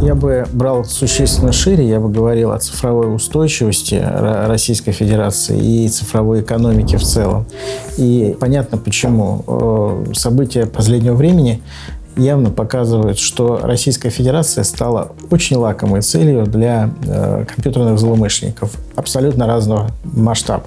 Я бы брал существенно шире, я бы говорил о цифровой устойчивости Российской Федерации и цифровой экономики в целом. И понятно почему. Э, события последнего времени явно показывают, что Российская Федерация стала очень лакомой целью для э, компьютерных злоумышленников абсолютно разного масштаба.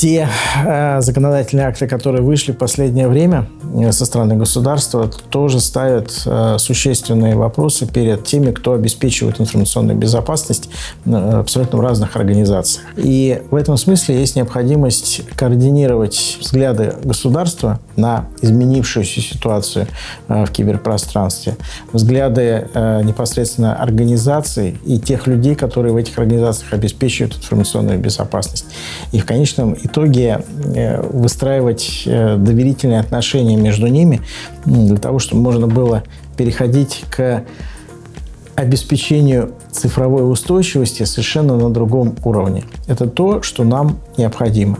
Те э, законодательные акты, которые вышли в последнее время э, со стороны государства, тоже ставят э, существенные вопросы перед теми, кто обеспечивает информационную безопасность э, абсолютно в разных организациях. И в этом смысле есть необходимость координировать взгляды государства на изменившуюся ситуацию э, в киберпространстве, взгляды э, непосредственно организаций и тех людей, которые в этих организациях обеспечивают информационную безопасность. И в конечном конечном итоге э, выстраивать э, доверительные отношения между ними для того, чтобы можно было переходить к обеспечению цифровой устойчивости совершенно на другом уровне. Это то, что нам необходимо.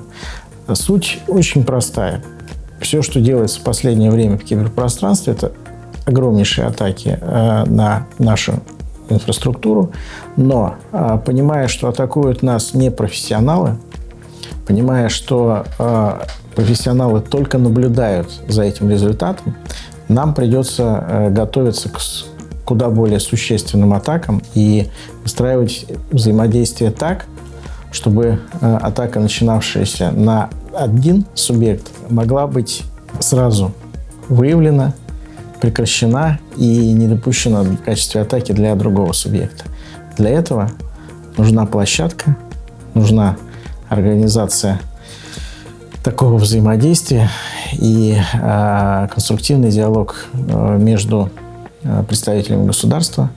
Суть очень простая. Все, что делается в последнее время в киберпространстве, это огромнейшие атаки э, на нашу инфраструктуру, но понимая, что атакуют нас не профессионалы, понимая, что э, профессионалы только наблюдают за этим результатом, нам придется э, готовиться к куда более существенным атакам и выстраивать взаимодействие так, чтобы э, атака, начинавшаяся на один субъект, могла быть сразу выявлена, прекращена и не допущена в качестве атаки для другого субъекта. Для этого нужна площадка, нужна организация такого взаимодействия и э, конструктивный диалог э, между э, представителями государства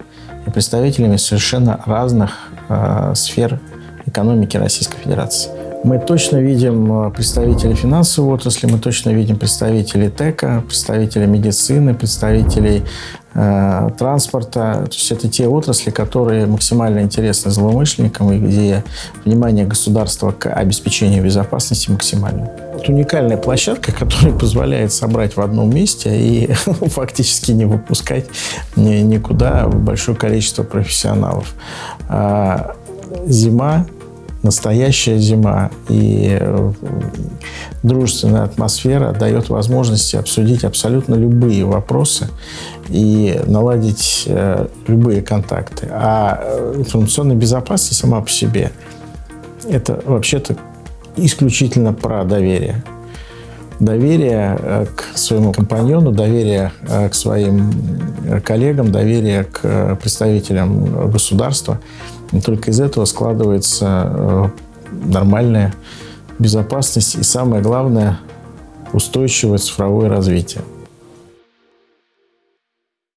и представителями совершенно разных э, сфер экономики Российской Федерации. Мы точно видим представителей финансовой отрасли, мы точно видим представителей ТЭКа, представителей медицины, представителей Э, транспорта. То есть это те отрасли, которые максимально интересны злоумышленникам и где внимание государства к обеспечению безопасности максимально. Это уникальная площадка, которая позволяет собрать в одном месте и фактически не выпускать никуда большое количество профессионалов. А зима настоящая зима и э, дружественная атмосфера дает возможность обсудить абсолютно любые вопросы и наладить э, любые контакты. А э, информационная безопасность сама по себе – это вообще-то исключительно про доверие. Доверие к своему компаньону, доверие к своим коллегам, доверие к представителям государства – и только из этого складывается э, нормальная безопасность и, самое главное, устойчивое цифровое развитие.